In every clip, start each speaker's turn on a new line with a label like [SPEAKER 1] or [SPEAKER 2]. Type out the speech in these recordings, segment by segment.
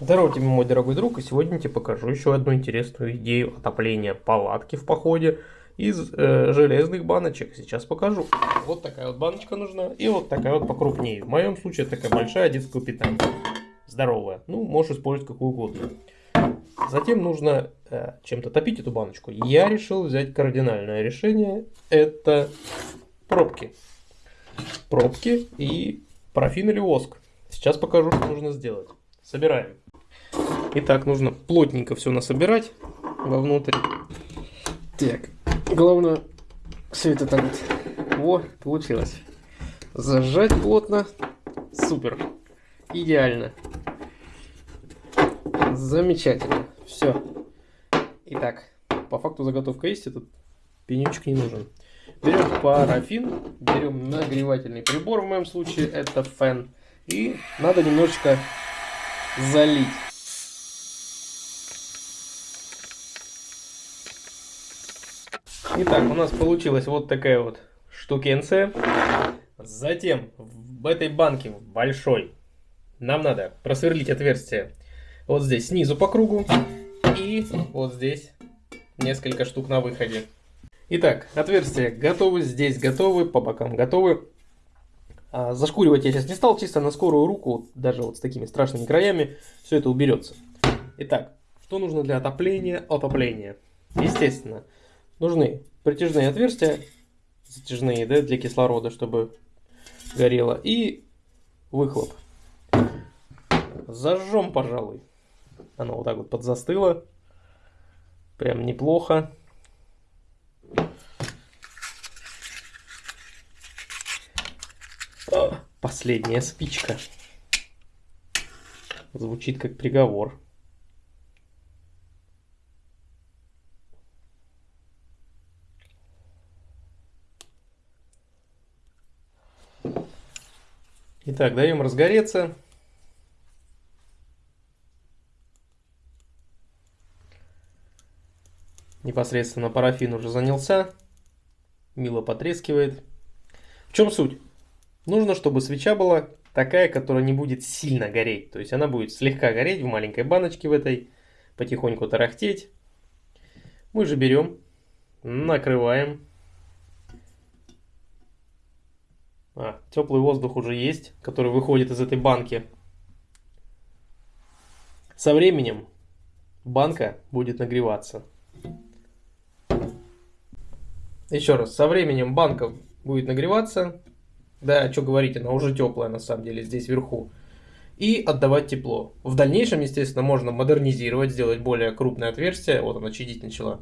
[SPEAKER 1] Здорово тебе, мой дорогой друг, и сегодня я тебе покажу еще одну интересную идею отопления палатки в походе из э, железных баночек. Сейчас покажу. Вот такая вот баночка нужна, и вот такая вот покрупнее. В моем случае такая большая детская питание. Здоровая. Ну, можешь использовать какую угодно. Затем нужно э, чем-то топить эту баночку. Я решил взять кардинальное решение. Это пробки. Пробки и парафин или воск. Сейчас покажу, что нужно сделать. Собираем. Итак, нужно плотненько все насобирать вовнутрь. Так, главное все это так вот. Во, получилось. Зажать плотно. Супер. Идеально. Замечательно. Все. Итак, по факту заготовка есть, этот пенечек не нужен. Берем парафин, берем нагревательный прибор, в моем случае это фен. И надо немножечко залить. Итак, у нас получилась вот такая вот штукенция. Затем в этой банке большой нам надо просверлить отверстие вот здесь снизу по кругу и вот здесь несколько штук на выходе. Итак, отверстия готовы, здесь готовы, по бокам готовы. А, зашкуривать я сейчас не стал, чисто на скорую руку, даже вот с такими страшными краями, все это уберется. Итак, что нужно для отопления? Отопления. Естественно, нужны притяжные отверстия, затяжные, да, для кислорода, чтобы горело, и выхлоп. Зажжем, пожалуй. Оно вот так вот подзастыло. Прям неплохо. Последняя спичка. Звучит как приговор. Итак, даем разгореться. Непосредственно парафин уже занялся. Мило потрескивает. В чем суть? Нужно, чтобы свеча была такая, которая не будет сильно гореть. То есть она будет слегка гореть в маленькой баночке в этой, потихоньку тарахтеть. Мы же берем, накрываем. А, теплый воздух уже есть, который выходит из этой банки. Со временем банка будет нагреваться. Еще раз, со временем банка будет нагреваться, да, что говорить, она уже теплая на самом деле здесь вверху. И отдавать тепло. В дальнейшем, естественно, можно модернизировать, сделать более крупное отверстие. Вот она чадить начала.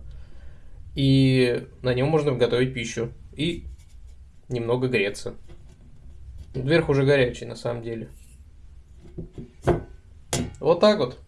[SPEAKER 1] И на нем можно готовить пищу. И немного греться. Верх уже горячий на самом деле. Вот так вот.